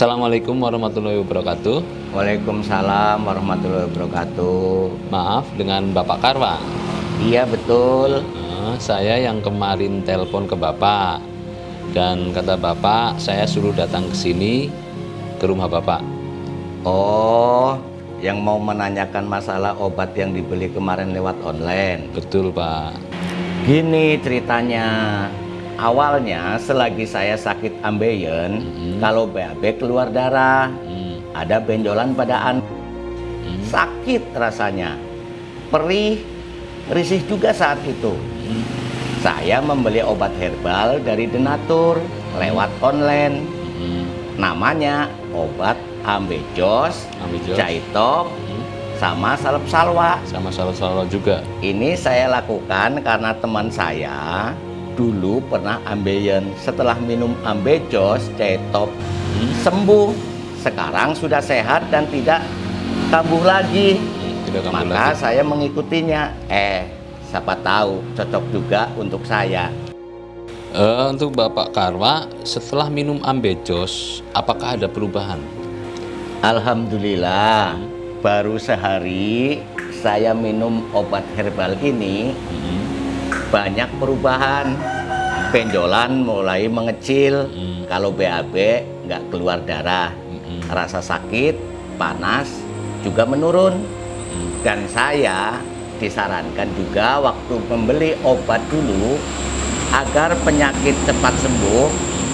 Assalamualaikum warahmatullahi wabarakatuh. Waalaikumsalam warahmatullahi wabarakatuh. Maaf dengan Bapak Karwa. Iya betul. Nah, saya yang kemarin telepon ke Bapak dan kata Bapak saya suruh datang ke sini ke rumah Bapak. Oh, yang mau menanyakan masalah obat yang dibeli kemarin lewat online. Betul Pak. Gini ceritanya. Awalnya selagi saya sakit ambeien, Mhm. kalau BAB keluar darah, Hmm, ada benjolan pada an hmm, sakit rasanya. Perih, risih juga saat itu. hmm, Saya membeli obat herbal dari Denatur lewat online. hmm. Namanya obat ambejos, Ambil jos. caitop, Hmm, sama salep salwa. Sama salah-salah juga. Ini saya lakukan karena teman saya dulu pernah ambeien. Setelah minum ambejos, Hmm, sembuh. Sekarang sudah sehat dan tidak kambuh lagi. Tidak kamu Maka lagi. saya mengikutinya. Eh, siapa tahu cocok juga untuk saya. Eh, untuk Bapak Karwa, setelah minum ambejos, apakah ada perubahan? Alhamdulillah, baru sehari saya minum obat herbal ini Hmm, banyak perubahan. Benjolan mulai mengecil, Hmm. kalau BAB nggak keluar darah. hmm, Rasa sakit, panas juga menurun. hmm. Dan saya disarankan juga waktu membeli obat dulu agar penyakit cepat sembuh,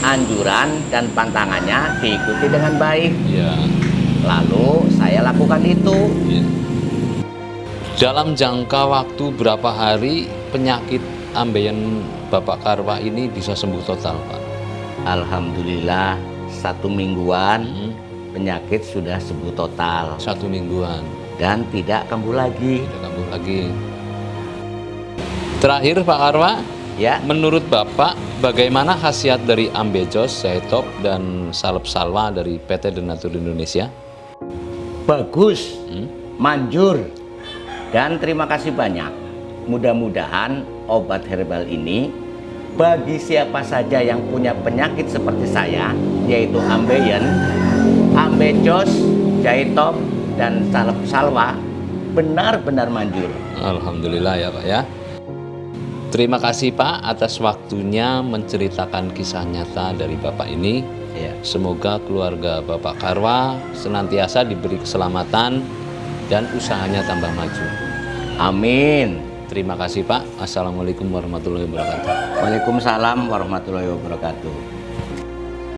anjuran dan pantangannya diikuti dengan baik. Ya. Lalu saya lakukan itu. Ya. Dalam jangka waktu berapa hari penyakit ambeien Bapak Karwa ini bisa sembuh total, Pak? Alhamdulillah satu mingguan Hmm, penyakit sudah sembuh total Satu mingguan, dan tidak kambuh lagi. tidak kambuh lagi. Terakhir Pak Karwa, Ya, menurut Bapak bagaimana khasiat dari Ambejos, Zaitop, dan Salep Salwa dari PT Denatur Indonesia? bagus, Hmm? manjur. Dan terima kasih banyak. Mudah-mudahan obat herbal ini bagi siapa saja yang punya penyakit seperti saya, yaitu ambeien, ambejos, jaitop, dan salep salwa, benar-benar manjur. Alhamdulillah ya Pak ya. Terima kasih Pak atas waktunya menceritakan kisah nyata dari Bapak ini. Ya. Semoga keluarga Bapak Karwa senantiasa diberi keselamatan dan usahanya tambah maju. Amin. Terima kasih Pak. Assalamualaikum warahmatullahi wabarakatuh. Waalaikumsalam warahmatullahi wabarakatuh.